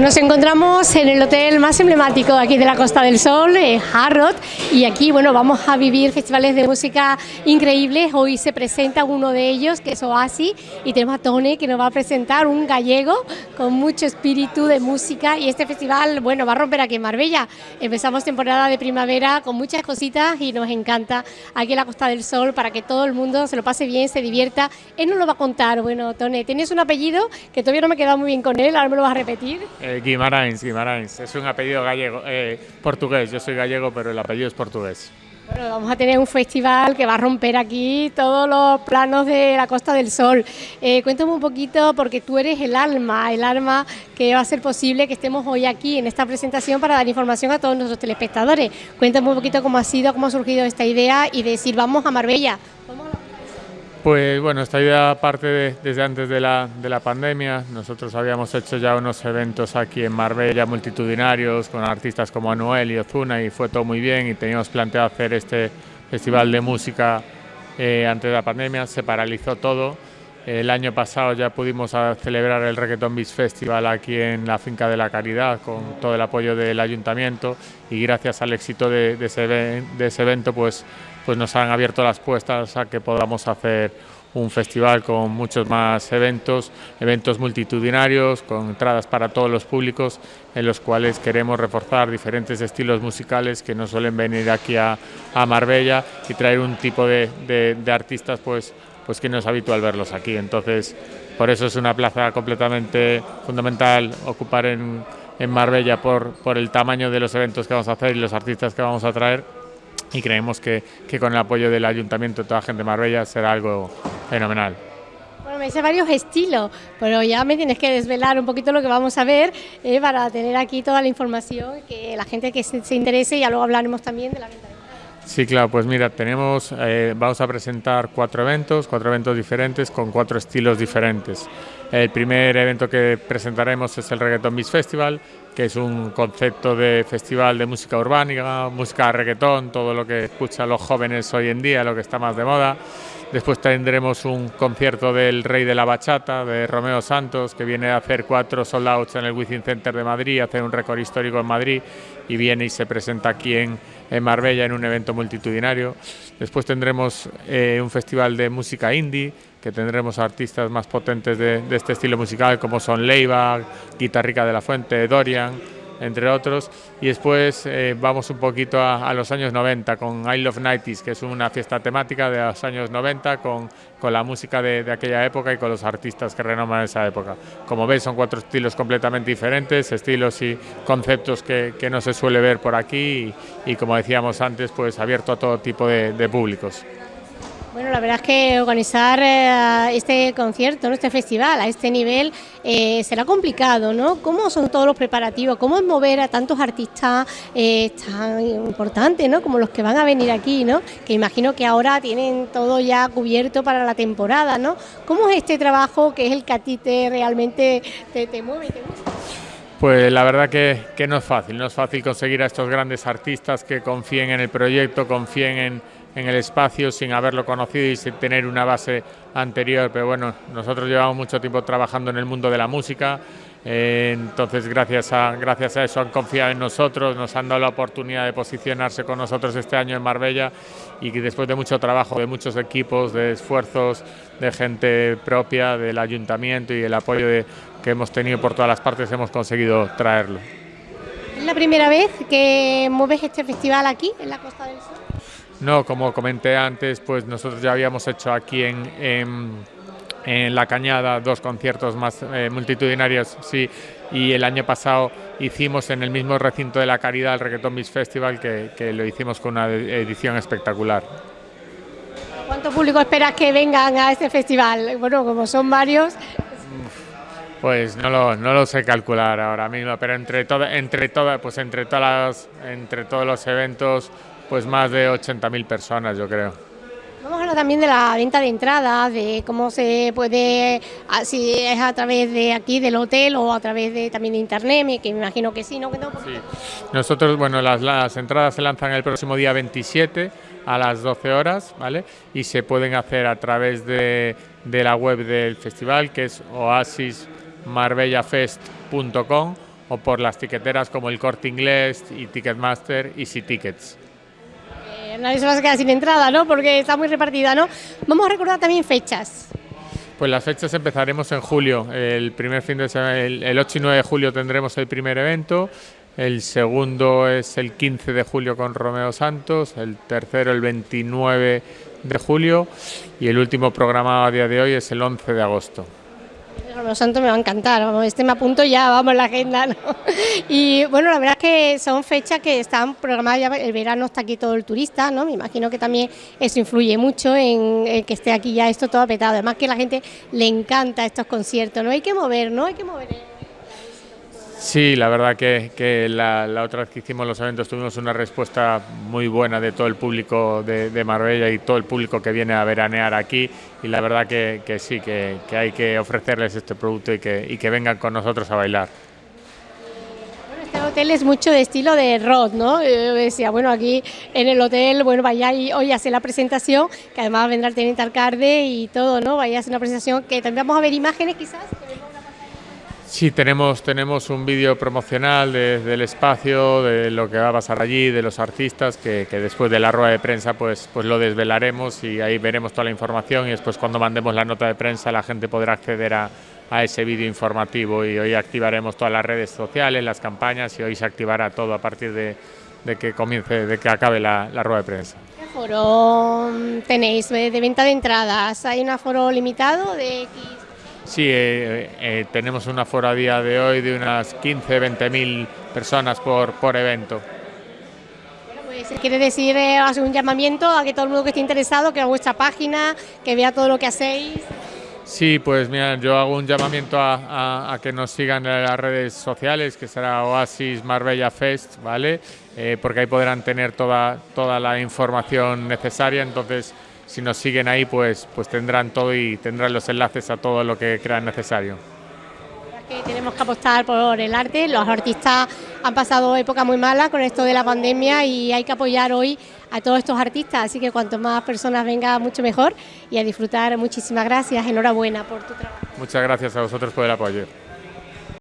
Nos encontramos en el hotel más emblemático aquí de la Costa del Sol, eh, Harrod, y aquí bueno vamos a vivir festivales de música increíbles. Hoy se presenta uno de ellos, que es Oasis, y tenemos a Tony que nos va a presentar un gallego con mucho espíritu de música. Y este festival, bueno, va a romper aquí en Marbella. Empezamos temporada de primavera con muchas cositas y nos encanta aquí en la Costa del Sol para que todo el mundo se lo pase bien, se divierta. Él nos lo va a contar. Bueno, Tony, tienes un apellido que todavía no me he quedado muy bien con él, ahora me lo vas a repetir. Eh, Guimarães, Guimarães, es un apellido gallego, eh, portugués, yo soy gallego pero el apellido es portugués. Bueno, vamos a tener un festival que va a romper aquí todos los planos de la Costa del Sol. Eh, cuéntame un poquito, porque tú eres el alma, el alma que va a hacer posible que estemos hoy aquí en esta presentación para dar información a todos nuestros telespectadores. Cuéntame un poquito cómo ha sido, cómo ha surgido esta idea y decir, vamos a Marbella. Pues bueno, esta idea parte desde antes de la, de la, pandemia. Nosotros habíamos hecho ya unos eventos aquí en Marbella multitudinarios con artistas como Anuel y Ozuna y fue todo muy bien y teníamos planteado hacer este festival de música eh, antes de la pandemia. Se paralizó todo. El año pasado ya pudimos celebrar el Reggaeton Beach Festival aquí en la Finca de la Caridad con todo el apoyo del ayuntamiento y gracias al éxito de, de, de ese evento pues pues nos han abierto las puertas a que podamos hacer un festival con muchos más eventos, eventos multitudinarios, con entradas para todos los públicos, en los cuales queremos reforzar diferentes estilos musicales que no suelen venir aquí a, Marbella y traer un tipo de, artistas pues, pues que no es habitual verlos aquí. Entonces, por eso es una plaza completamente fundamental ocupar en, en Marbella por, por el tamaño de los eventos que vamos a hacer y los artistas que vamos a traer y creemos que, con el apoyo del ayuntamiento y toda la gente de Marbella será algo fenomenal. Bueno, me dice varios estilos, pero ya me tienes que desvelar un poquito lo que vamos a ver eh, para tener aquí toda la información, que la gente que se, interese, y ya luego hablaremos también de la venta. Sí, claro, pues mira, tenemos, eh, vamos a presentar cuatro eventos, cuatro eventos diferentes con cuatro estilos diferentes. El primer evento que presentaremos es el Reggaeton Beach Festival, que es un concepto de festival de música urbana, música reggaetón, todo lo que escuchan los jóvenes hoy en día, lo que está más de moda. Después tendremos un concierto del Rey de la Bachata, de Romeo Santos, que viene a hacer cuatro soldados en el Wizzing Center de Madrid, hacer un récord histórico en Madrid y viene y se presenta aquí en, en Marbella en un evento multitudinario. Después tendremos eh, un festival de música indie, que tendremos artistas más potentes de, este estilo musical, como son Leiva, Guitarrica de la Fuente, Dorian entre otros. Y después eh, vamos un poquito a, los años 90 con I Love 90 que es una fiesta temática de los años 90 con, con la música de, aquella época y con los artistas que renoman esa época. Como veis son cuatro estilos completamente diferentes, estilos y conceptos que, no se suele ver por aquí y, como decíamos antes, pues abierto a todo tipo de públicos. Bueno, la verdad es que organizar eh, este concierto, este festival a este nivel eh, será complicado, ¿no? ¿Cómo son todos los preparativos? ¿Cómo es mover a tantos artistas eh, tan importantes, ¿no? Como los que van a venir aquí, ¿no? Que imagino que ahora tienen todo ya cubierto para la temporada, ¿no? ¿Cómo es este trabajo que es el que a ti te realmente te, te mueve te gusta? Pues la verdad que no es fácil, no es fácil conseguir a estos grandes artistas que confíen en el proyecto, confíen en en el espacio sin haberlo conocido y sin tener una base anterior, pero bueno, nosotros llevamos mucho tiempo trabajando en el mundo de la música, eh, entonces gracias a, gracias a eso han confiado en nosotros, nos han dado la oportunidad de posicionarse con nosotros este año en Marbella y que después de mucho trabajo, de muchos equipos, de esfuerzos, de gente propia, del ayuntamiento y el apoyo que hemos tenido por todas las partes, hemos conseguido traerlo. ¿Es la primera vez que mueves este festival aquí, en la Costa del Sol? No, como comenté antes, pues nosotros ya habíamos hecho aquí en, en, en La Cañada dos conciertos más eh, multitudinarios, sí, y el año pasado hicimos en el mismo recinto de La Caridad el Reggaeton Beach Festival, que, que lo hicimos con una edición espectacular. ¿Cuánto público esperas que vengan a este festival? Bueno, como son varios... Pues no lo, no lo sé calcular ahora mismo, pero entre, todo, entre, todas, pues entre, todas entre todos los eventos pues más de 80.000 personas, yo creo. Vamos a hablar también de la venta de entradas, de cómo se puede, ah, si es a través de aquí del hotel o a través de también de internet, que me imagino que sí, ¿no? Sí. Nosotros, bueno, las, las entradas se lanzan el próximo día 27 a las 12 horas, ¿vale? Y se pueden hacer a través de, de la web del festival, que es oasismarbellafest.com o por las tiqueteras como el Corte Inglés y Ticketmaster y Tickets. Nadie se va a quedar sin entrada, ¿no? Porque está muy repartida, ¿no? Vamos a recordar también fechas. Pues las fechas empezaremos en julio. El primer fin de semana, el 8 y 9 de julio tendremos el primer evento. El segundo es el 15 de julio con Romeo Santos, el tercero el 29 de julio y el último programa a día de hoy es el 11 de agosto. Romeo Santos me va a encantar, vamos, este me apunto ya, vamos, la agenda. ¿no? Y bueno, la verdad es que son fechas que están programadas ya, el verano está aquí todo el turista, ¿no? Me imagino que también eso influye mucho en, en que esté aquí ya esto todo apretado. Además que a la gente le encanta estos conciertos, ¿no? Hay que mover, ¿no? Hay que mover. Sí, la verdad que, la, otra vez que hicimos los eventos tuvimos una respuesta muy buena de todo el público de, Marbella y todo el público que viene a veranear aquí y la verdad que, sí, que, hay que ofrecerles este producto y que, vengan con nosotros a bailar. Este hotel es mucho de estilo de rock, ¿no? Decía, bueno, aquí en el hotel, bueno, vaya y hoy hace la presentación, que además vendrá el teniente alcalde y todo, ¿no? Vaya a hacer una presentación que también vamos a ver imágenes quizás. Sí, tenemos, tenemos un vídeo promocional del espacio, de lo que va a pasar allí, de los artistas, que, después de la rueda de prensa pues, pues lo desvelaremos y ahí veremos toda la información y después cuando mandemos la nota de prensa la gente podrá acceder a, ese vídeo informativo y hoy activaremos todas las redes sociales, las campañas y hoy se activará todo a partir de, que comience, de que acabe la, rueda de prensa. ¿Qué aforo tenéis de venta de entradas? ¿Hay un aforo limitado de X Sí, eh, eh, tenemos una aforo a día de hoy de unas 15, 20 mil personas por, por evento. Bueno, pues quiere decir, eh, hacer un llamamiento a que todo el mundo que esté interesado, que a vuestra página, que vea todo lo que hacéis. Sí, pues mira, yo hago un llamamiento a, que nos sigan en las redes sociales, que será Oasis Marbella Fest, ¿vale? porque ahí podrán tener toda, toda la información necesaria, entonces si nos siguen ahí, pues, pues tendrán todo y tendrán los enlaces a todo lo que crean necesario. Que tenemos que apostar por el arte, los artistas han pasado época muy mala con esto de la pandemia y hay que apoyar hoy a todos estos artistas, así que cuanto más personas vengan, mucho mejor y a disfrutar. Muchísimas gracias, enhorabuena por tu trabajo. Muchas gracias a vosotros por el apoyo.